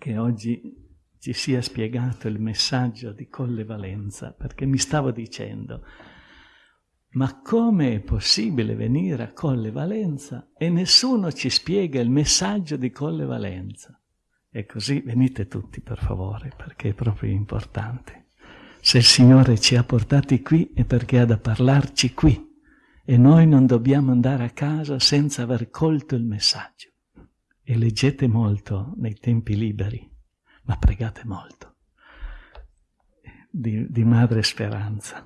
che oggi ci sia spiegato il messaggio di Colle Valenza, perché mi stavo dicendo, ma come è possibile venire a Colle Valenza e nessuno ci spiega il messaggio di Colle Valenza? E così venite tutti, per favore, perché è proprio importante. Se il Signore ci ha portati qui è perché ha da parlarci qui e noi non dobbiamo andare a casa senza aver colto il messaggio. E leggete molto nei tempi liberi ma pregate molto di, di Madre Speranza.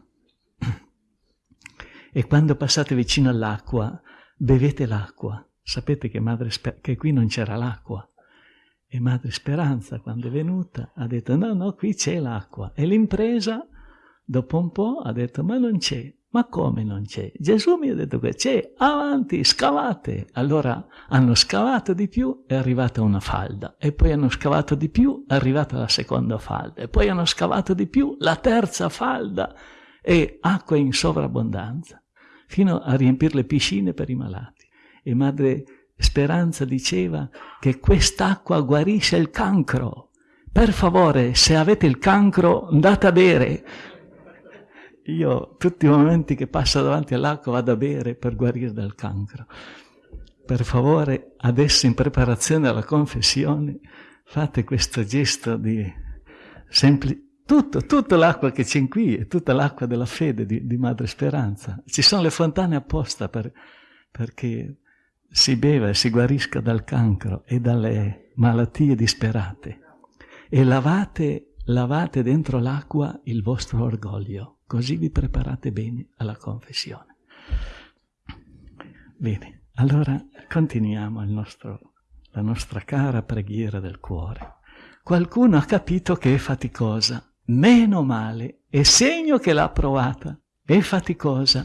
E quando passate vicino all'acqua, bevete l'acqua. Sapete che, Madre, che qui non c'era l'acqua. E Madre Speranza, quando è venuta, ha detto no, no, qui c'è l'acqua. E l'impresa, dopo un po', ha detto ma non c'è. Ma come non c'è? Gesù mi ha detto che c'è, avanti, scavate. Allora hanno scavato di più, è arrivata una falda, e poi hanno scavato di più, è arrivata la seconda falda, e poi hanno scavato di più, la terza falda, e acqua in sovrabbondanza, fino a riempire le piscine per i malati. E Madre Speranza diceva che quest'acqua guarisce il cancro. Per favore, se avete il cancro, andate a bere, io tutti i momenti che passo davanti all'acqua vado a bere per guarire dal cancro. Per favore, adesso in preparazione alla confessione, fate questo gesto di semplice... Tutto, tutta l'acqua che c'è qui è tutta l'acqua della fede di, di, Madre Speranza. Ci sono le fontane apposta per, perché si beva e si guarisca dal cancro e dalle malattie disperate. E lavate, lavate dentro l'acqua il vostro orgoglio così vi preparate bene alla confessione. Bene, allora continuiamo nostro, la nostra cara preghiera del cuore. Qualcuno ha capito che è faticosa, meno male, è segno che l'ha provata, è faticosa.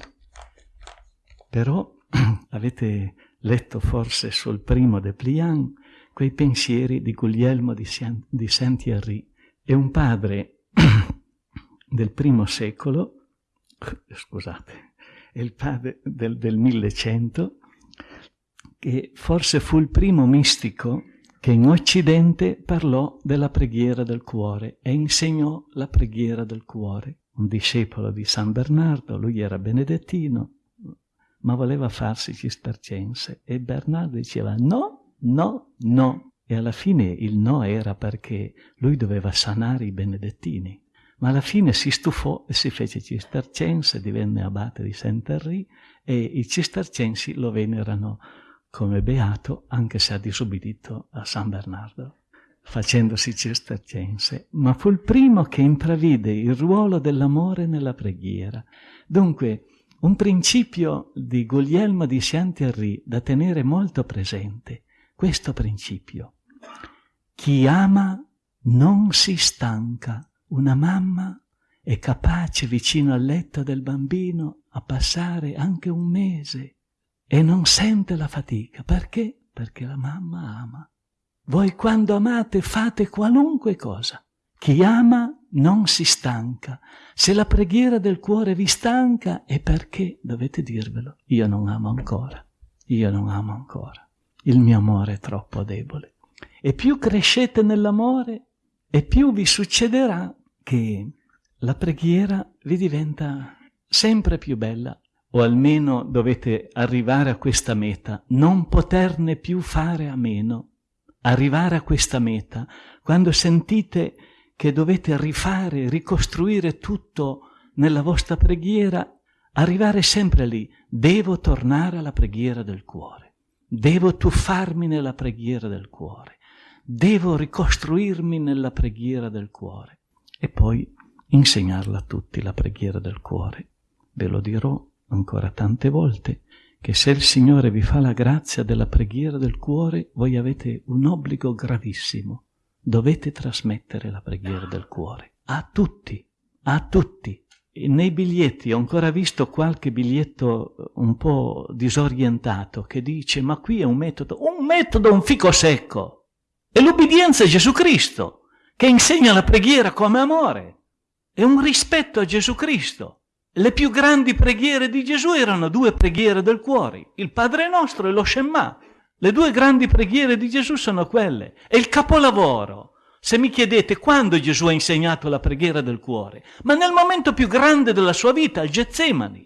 Però avete letto forse sul primo de Pliant quei pensieri di Guglielmo di, Saint-Thierry. È un padre del primo secolo, scusate, è il padre del, del 1100, che forse fu il primo mistico che in Occidente parlò della preghiera del cuore e insegnò la preghiera del cuore. Un discepolo di San Bernardo, lui era benedettino, ma voleva farsi cistercense e Bernardo diceva no, no, no. E alla fine il no era perché lui doveva sanare i benedettini ma alla fine si stufò e si fece cistercense, divenne abate di Saint-Henri e i cistercensi lo venerano come beato anche se ha disubbidito a San Bernardo facendosi cistercense, ma fu il primo che intravide il ruolo dell'amore nella preghiera. Dunque, un principio di Guglielmo di Saint-Henri da tenere molto presente, questo principio. Chi ama non si stanca una mamma è capace vicino al letto del bambino a passare anche un mese e non sente la fatica. Perché? Perché la mamma ama. Voi quando amate fate qualunque cosa. Chi ama non si stanca. Se la preghiera del cuore vi stanca è perché dovete dirvelo. Io non amo ancora. Io non amo ancora. Il mio amore è troppo debole. E più crescete nell'amore e più vi succederà che la preghiera vi diventa sempre più bella, o almeno dovete arrivare a questa meta, non poterne più fare a meno. Arrivare a questa meta, quando sentite che dovete rifare, ricostruire tutto nella vostra preghiera, arrivare sempre lì, devo tornare alla preghiera del cuore, devo tuffarmi nella preghiera del cuore, devo ricostruirmi nella preghiera del cuore e poi insegnarla a tutti la preghiera del cuore. Ve lo dirò ancora tante volte, che se il Signore vi fa la grazia della preghiera del cuore, voi avete un obbligo gravissimo. Dovete trasmettere la preghiera del cuore a tutti, a tutti. E nei biglietti ho ancora visto qualche biglietto un po' disorientato che dice ma qui è un metodo, un metodo, un fico secco. E l'ubbidienza è Gesù Cristo che insegna la preghiera come amore. È un rispetto a Gesù Cristo. Le più grandi preghiere di Gesù erano due preghiere del cuore, il Padre nostro e lo Shema. Le due grandi preghiere di Gesù sono quelle. E il capolavoro se mi chiedete quando Gesù ha insegnato la preghiera del cuore, ma nel momento più grande della sua vita, il Getsemani.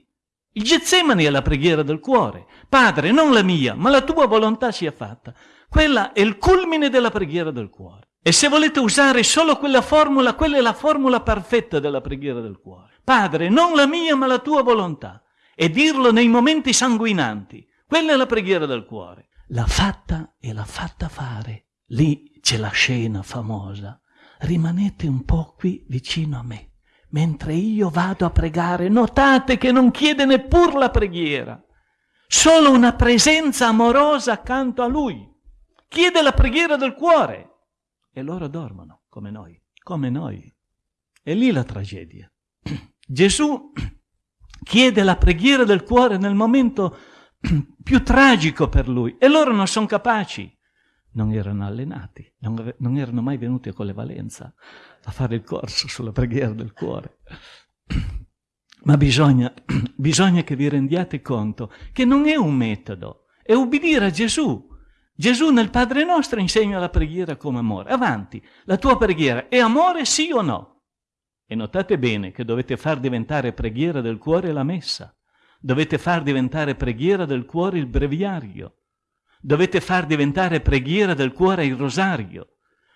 Il Getsemani è la preghiera del cuore. Padre, non la mia, ma la tua volontà sia fatta. Quella è il culmine della preghiera del cuore. E se volete usare solo quella formula, quella è la formula perfetta della preghiera del cuore. Padre, non la mia, ma la tua volontà. E dirlo nei momenti sanguinanti. Quella è la preghiera del cuore. L'ha fatta e l'ha fatta fare. Lì c'è la scena famosa. Rimanete un po' qui vicino a me mentre io vado a pregare, notate che non chiede neppur la preghiera, solo una presenza amorosa accanto a lui. Chiede la preghiera del cuore e loro dormono come noi, come noi. È lì la tragedia. Gesù chiede la preghiera del cuore nel momento più tragico per lui e loro non sono capaci non erano allenati, non, non erano mai venuti con le valenza a fare il corso sulla preghiera del cuore. Ma bisogna, bisogna che vi rendiate conto che non è un metodo, è ubbidire a Gesù. Gesù nel Padre nostro insegna la preghiera come amore. Avanti, la tua preghiera è amore sì o no? E notate bene che dovete far diventare preghiera del cuore la messa, dovete far diventare preghiera del cuore il breviario, dovete far diventare preghiera del cuore il rosario,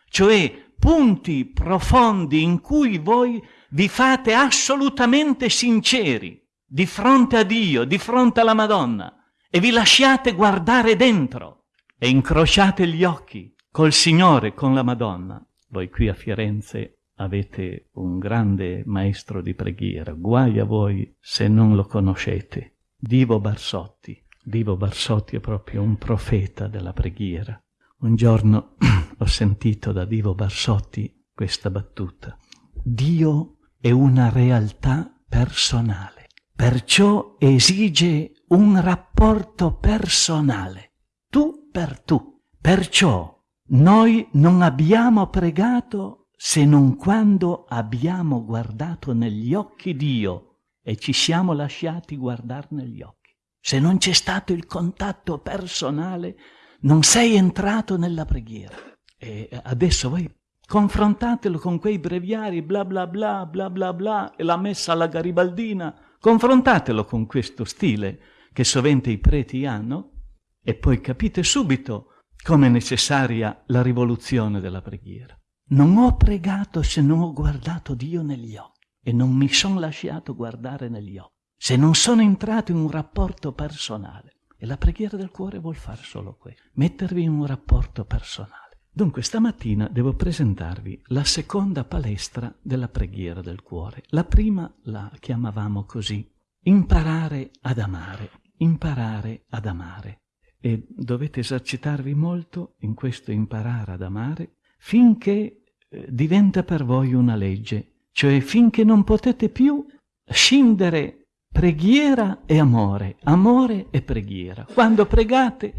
cioè punti profondi in cui voi vi fate assolutamente sinceri di fronte a Dio, di fronte alla Madonna e vi lasciate guardare dentro e incrociate gli occhi col Signore, con la Madonna. Voi qui a Firenze avete un grande maestro di preghiera, guai a voi se non lo conoscete, Divo Barsotti. Divo Barsotti è proprio un profeta della preghiera. Un giorno ho sentito da Divo Barsotti questa battuta. Dio è una realtà personale, perciò esige un rapporto personale, tu per tu. Perciò noi non abbiamo pregato se non quando abbiamo guardato negli occhi Dio e ci siamo lasciati guardare negli occhi. Se non c'è stato il contatto personale, non sei entrato nella preghiera. E adesso voi confrontatelo con quei breviari bla bla bla bla bla bla e la messa alla garibaldina, confrontatelo con questo stile che sovente i preti hanno e poi capite subito come è necessaria la rivoluzione della preghiera. Non ho pregato se non ho guardato Dio negli occhi e non mi sono lasciato guardare negli occhi se non sono entrato in un rapporto personale. E la preghiera del cuore vuol fare solo questo, mettervi in un rapporto personale. Dunque stamattina devo presentarvi la seconda palestra della preghiera del cuore. La prima la chiamavamo così, imparare ad amare, imparare ad amare. E dovete esercitarvi molto in questo imparare ad amare finché eh, diventa per voi una legge, cioè finché non potete più scindere preghiera e amore, amore e preghiera. Quando pregate,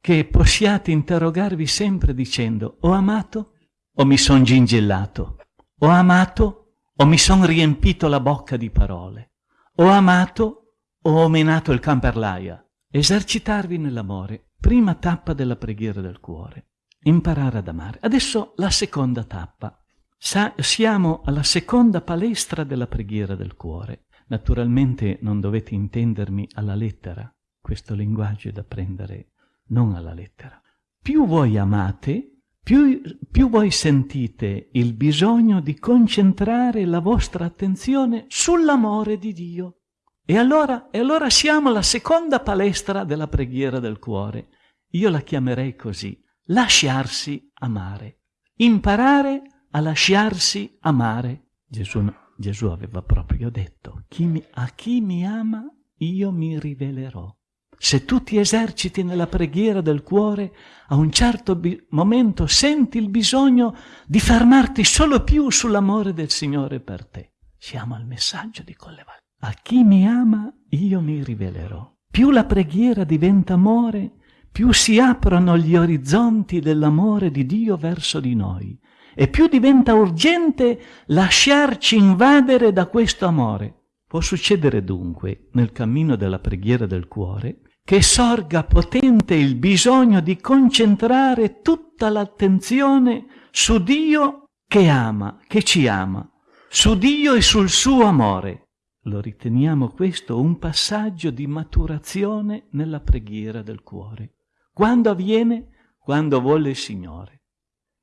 che possiate interrogarvi sempre dicendo ho amato o mi son gingellato, ho amato o mi son riempito la bocca di parole, ho amato o ho menato il camperlaia. Esercitarvi nell'amore, prima tappa della preghiera del cuore, imparare ad amare. Adesso la seconda tappa. Sa- siamo alla seconda palestra della preghiera del cuore. Naturalmente non dovete intendermi alla lettera, questo linguaggio è da prendere non alla lettera. Più voi amate, più, più voi sentite il bisogno di concentrare la vostra attenzione sull'amore di Dio. E allora, e allora siamo alla seconda palestra della preghiera del cuore. Io la chiamerei così, lasciarsi amare, imparare a lasciarsi amare. Gesù Gesù aveva proprio detto, chi mi, a chi mi ama io mi rivelerò. Se tu ti eserciti nella preghiera del cuore, a un certo momento senti il bisogno di fermarti solo più sull'amore del Signore per te. Siamo al messaggio di Colleval. A chi mi ama io mi rivelerò. Più la preghiera diventa amore, più si aprono gli orizzonti dell'amore di Dio verso di noi e più diventa urgente lasciarci invadere da questo amore. Può succedere dunque, nel cammino della preghiera del cuore, che sorga potente il bisogno di concentrare tutta l'attenzione su Dio che ama, che ci ama, su Dio e sul suo amore. Lo riteniamo questo un passaggio di maturazione nella preghiera del cuore. Quando avviene? Quando vuole il Signore.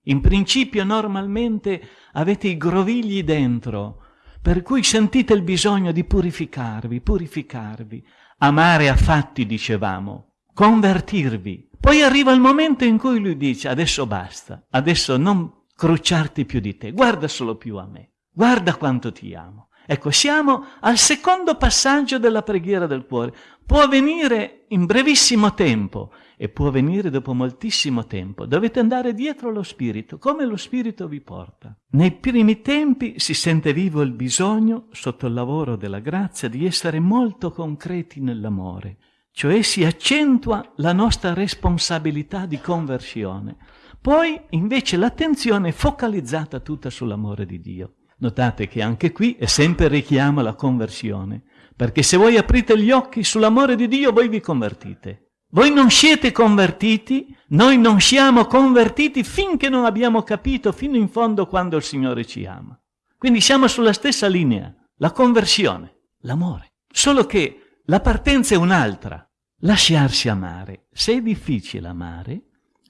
In principio normalmente avete i grovigli dentro, per cui sentite il bisogno di purificarvi, purificarvi, amare a fatti, dicevamo, convertirvi. Poi arriva il momento in cui lui dice adesso basta, adesso non crucciarti più di te, guarda solo più a me, guarda quanto ti amo. Ecco, siamo al secondo passaggio della preghiera del cuore. Può avvenire in brevissimo tempo e può avvenire dopo moltissimo tempo. Dovete andare dietro lo Spirito, come lo Spirito vi porta. Nei primi tempi si sente vivo il bisogno, sotto il lavoro della grazia, di essere molto concreti nell'amore, cioè si accentua la nostra responsabilità di conversione. Poi invece l'attenzione è focalizzata tutta sull'amore di Dio. Notate che anche qui è sempre richiamo alla conversione, perché se voi aprite gli occhi sull'amore di Dio, voi vi convertite. Voi non siete convertiti, noi non siamo convertiti finché non abbiamo capito fino in fondo quando il Signore ci ama. Quindi siamo sulla stessa linea, la conversione, l'amore. Solo che la partenza è un'altra, lasciarsi amare. Se è difficile amare,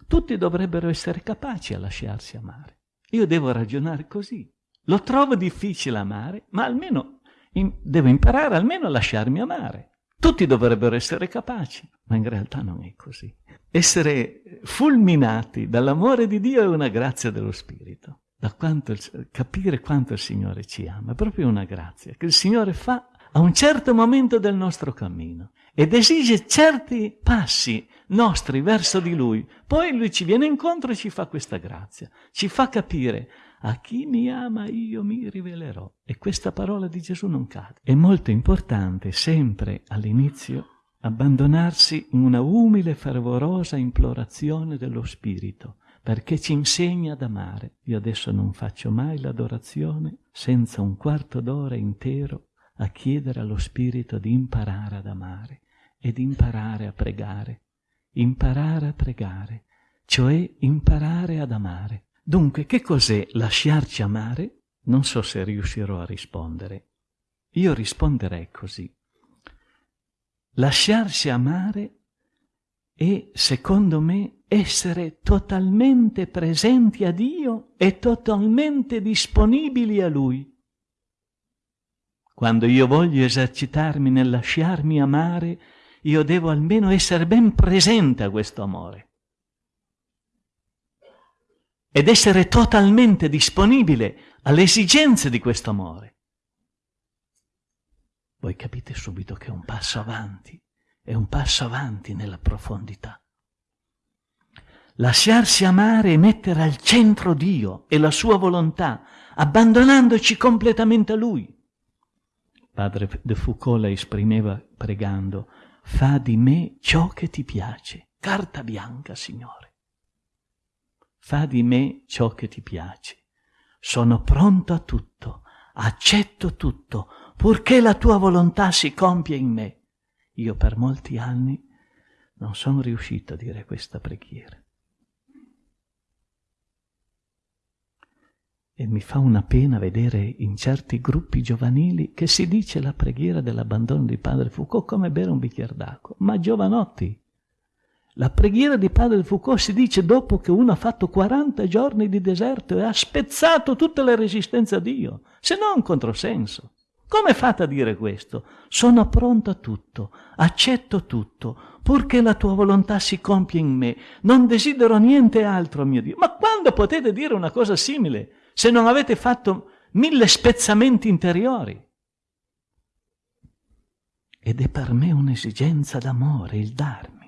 tutti dovrebbero essere capaci a lasciarsi amare. Io devo ragionare così. Lo trovo difficile amare, ma almeno in, devo imparare almeno a lasciarmi amare. Tutti dovrebbero essere capaci, ma in realtà non è così. Essere fulminati dall'amore di Dio è una grazia dello Spirito. Quanto il, capire quanto il Signore ci ama, è proprio una grazia che il Signore fa a un certo momento del nostro cammino ed esige certi passi nostri verso di Lui. Poi Lui ci viene incontro e ci fa questa grazia, ci fa capire a chi mi ama io mi rivelerò. E questa parola di Gesù non cade. È molto importante sempre all'inizio abbandonarsi in una umile, fervorosa implorazione dello Spirito, perché ci insegna ad amare. Io adesso non faccio mai l'adorazione senza un quarto d'ora intero a chiedere allo Spirito di imparare ad amare e di imparare a pregare. Imparare a pregare, cioè imparare ad amare. Dunque, che cos'è lasciarci amare? Non so se riuscirò a rispondere. Io risponderei così. Lasciarsi amare è, secondo me, essere totalmente presenti a Dio e totalmente disponibili a Lui. Quando io voglio esercitarmi nel lasciarmi amare, io devo almeno essere ben presente a questo amore ed essere totalmente disponibile alle esigenze di questo amore. Voi capite subito che è un passo avanti, è un passo avanti nella profondità. Lasciarsi amare e mettere al centro Dio e la sua volontà, abbandonandoci completamente a Lui. Padre de Foucault la esprimeva pregando, fa di me ciò che ti piace, carta bianca, Signore fa di me ciò che ti piace. Sono pronto a tutto, accetto tutto, purché la tua volontà si compia in me. Io per molti anni non sono riuscito a dire questa preghiera. E mi fa una pena vedere in certi gruppi giovanili che si dice la preghiera dell'abbandono di Padre Foucault come bere un bicchiere d'acqua, ma giovanotti, la preghiera di Padre Foucault si dice dopo che uno ha fatto 40 giorni di deserto e ha spezzato tutte le resistenze a Dio, se no è un controsenso. Come fate a dire questo? Sono pronto a tutto, accetto tutto, purché la tua volontà si compia in me. Non desidero niente altro, mio Dio. Ma quando potete dire una cosa simile se non avete fatto mille spezzamenti interiori? Ed è per me un'esigenza d'amore il darmi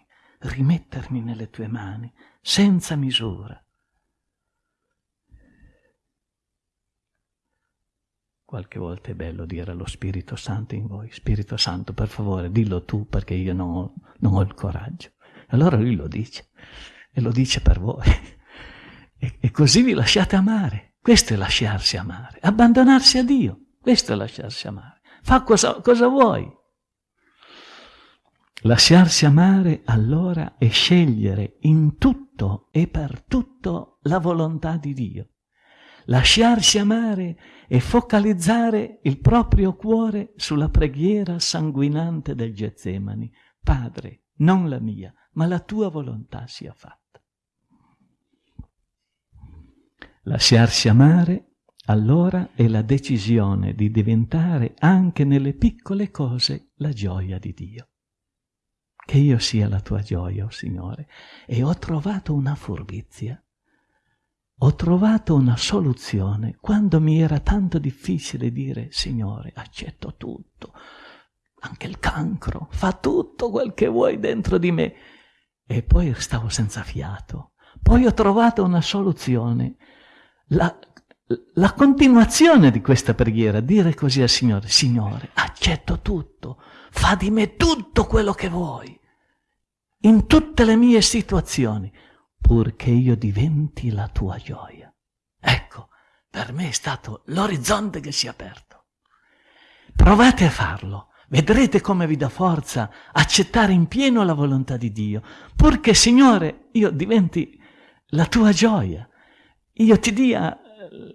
rimettermi nelle tue mani senza misura. Qualche volta è bello dire allo Spirito Santo in voi, Spirito Santo, per favore, dillo tu perché io non ho, non ho il coraggio. Allora lui lo dice, e lo dice per voi. E, e così vi lasciate amare. Questo è lasciarsi amare, abbandonarsi a Dio. Questo è lasciarsi amare. Fa cosa, cosa vuoi. Lasciarsi amare allora è scegliere in tutto e per tutto la volontà di Dio. Lasciarsi amare è focalizzare il proprio cuore sulla preghiera sanguinante del Getsemani. Padre, non la mia, ma la tua volontà sia fatta. Lasciarsi amare allora è la decisione di diventare anche nelle piccole cose la gioia di Dio che io sia la tua gioia, oh Signore. E ho trovato una furbizia, ho trovato una soluzione quando mi era tanto difficile dire, Signore, accetto tutto, anche il cancro, fa tutto quel che vuoi dentro di me. E poi stavo senza fiato. Poi ho trovato una soluzione. La, la continuazione di questa preghiera, dire così al Signore, Signore, accetto tutto, fa di me tutto quello che vuoi, in tutte le mie situazioni, purché io diventi la tua gioia. Ecco, per me è stato l'orizzonte che si è aperto. Provate a farlo, vedrete come vi dà forza accettare in pieno la volontà di Dio, purché, Signore, io diventi la tua gioia, io ti dia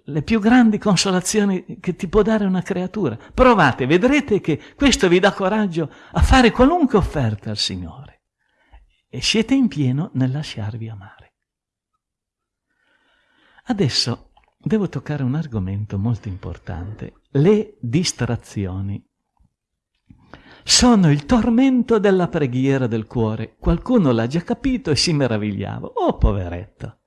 le più grandi consolazioni che ti può dare una creatura. Provate, vedrete che questo vi dà coraggio a fare qualunque offerta al Signore. E siete in pieno nel lasciarvi amare. Adesso devo toccare un argomento molto importante. Le distrazioni sono il tormento della preghiera del cuore. Qualcuno l'ha già capito e si meravigliava. Oh, poveretto!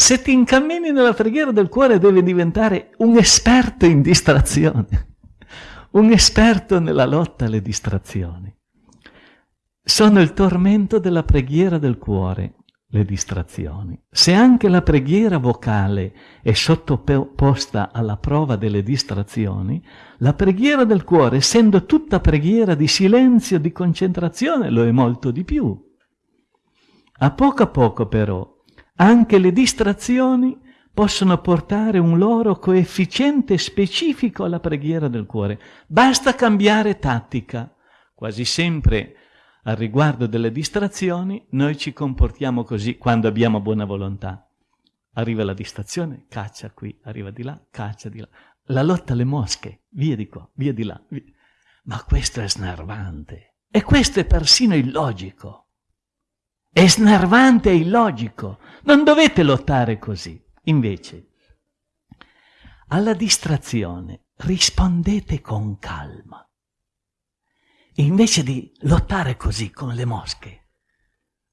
Se ti incammini nella preghiera del cuore devi diventare un esperto in distrazioni, un esperto nella lotta alle distrazioni. Sono il tormento della preghiera del cuore, le distrazioni. Se anche la preghiera vocale è sottoposta alla prova delle distrazioni, la preghiera del cuore, essendo tutta preghiera di silenzio, di concentrazione, lo è molto di più. A poco a poco però anche le distrazioni possono portare un loro coefficiente specifico alla preghiera del cuore. Basta cambiare tattica. Quasi sempre al riguardo delle distrazioni noi ci comportiamo così quando abbiamo buona volontà. Arriva la distrazione, caccia qui, arriva di là, caccia di là. La lotta alle mosche, via di qua, via di là. Via. Ma questo è snervante. E questo è persino illogico. È snervante e illogico. Non dovete lottare così. Invece, alla distrazione rispondete con calma. Invece di lottare così con le mosche,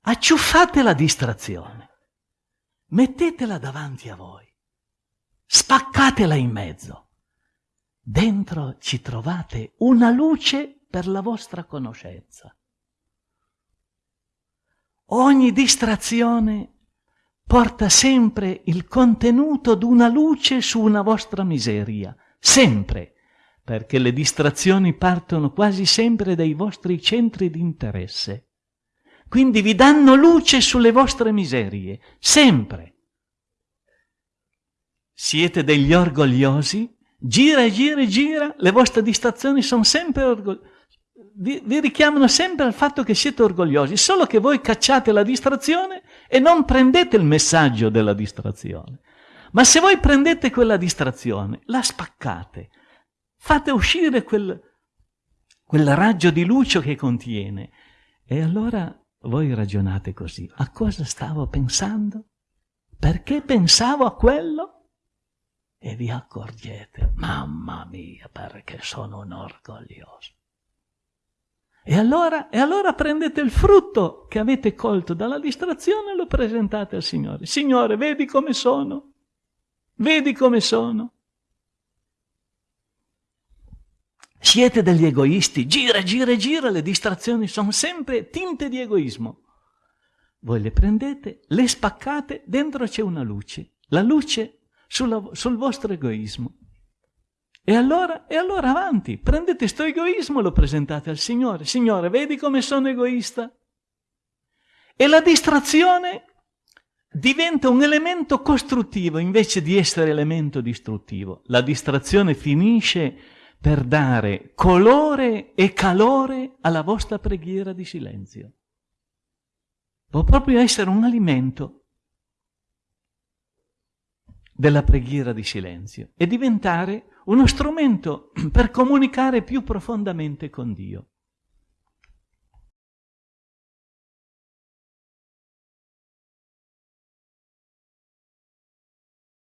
acciuffate la distrazione, mettetela davanti a voi, spaccatela in mezzo. Dentro ci trovate una luce per la vostra conoscenza. Ogni distrazione porta sempre il contenuto d'una luce su una vostra miseria, sempre, perché le distrazioni partono quasi sempre dai vostri centri di interesse. Quindi vi danno luce sulle vostre miserie, sempre. Siete degli orgogliosi? Gira e gira e gira, le vostre distrazioni sono sempre orgogliose vi, vi, richiamano sempre al fatto che siete orgogliosi, solo che voi cacciate la distrazione e non prendete il messaggio della distrazione. Ma se voi prendete quella distrazione, la spaccate, fate uscire quel, quel raggio di luce che contiene, e allora voi ragionate così, a cosa stavo pensando? Perché pensavo a quello? E vi accorgete, mamma mia, perché sono un orgoglioso. E allora, e allora prendete il frutto che avete colto dalla distrazione e lo presentate al Signore. Signore, vedi come sono? Vedi come sono? Siete degli egoisti, gira, gira, gira, le distrazioni sono sempre tinte di egoismo. Voi le prendete, le spaccate, dentro c'è una luce, la luce sulla, sul vostro egoismo. E allora, e allora avanti, prendete questo egoismo e lo presentate al Signore. Signore, vedi come sono egoista? E la distrazione diventa un elemento costruttivo invece di essere elemento distruttivo. La distrazione finisce per dare colore e calore alla vostra preghiera di silenzio. Può proprio essere un alimento della preghiera di silenzio e diventare uno strumento per comunicare più profondamente con Dio.